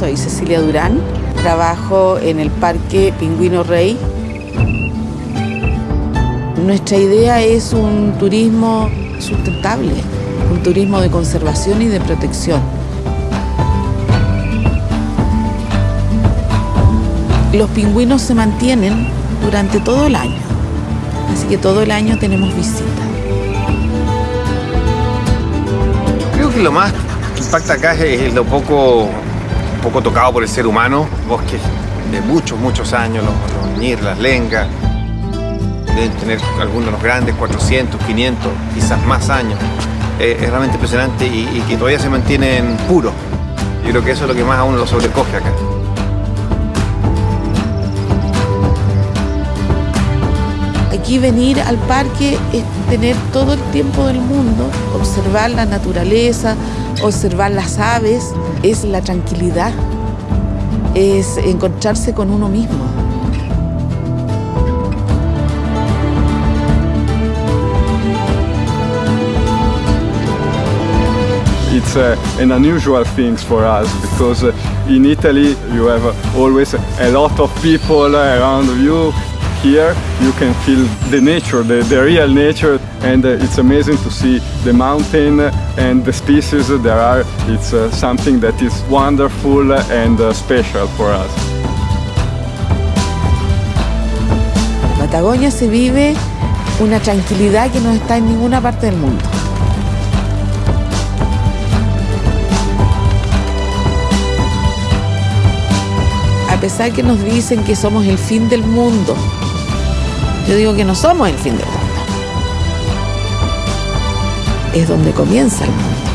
soy Cecilia Durán, trabajo en el Parque Pingüino Rey. Nuestra idea es un turismo sustentable, un turismo de conservación y de protección. Los pingüinos se mantienen durante todo el año, así que todo el año tenemos visitas. Creo que lo más impacta acá es lo poco, poco tocado por el ser humano, bosques de muchos, muchos años, los, los ñir, las lengas, deben tener algunos de los grandes 400, 500, quizás más años. Eh, es realmente impresionante y, y que todavía se mantienen puros. Yo creo que eso es lo que más a uno lo sobrecoge acá. Aquí venir al parque es tener todo el tiempo del mundo, observar la naturaleza, observar las aves, es la tranquilidad, es encontrarse con uno mismo. It's uh, an unusual thing for us because uh, in Italy you have always a lot of people around you. Here you can feel the nature, the, the real nature, and uh, it's amazing to see the mountain and the species there are. It's uh, something that is wonderful and uh, special for us. Patagonia se vive una tranquilidad que no está en ninguna parte del mundo. A pesar que nos dicen que somos el fin del mundo, yo digo que no somos el fin del mundo. Es donde comienza el mundo.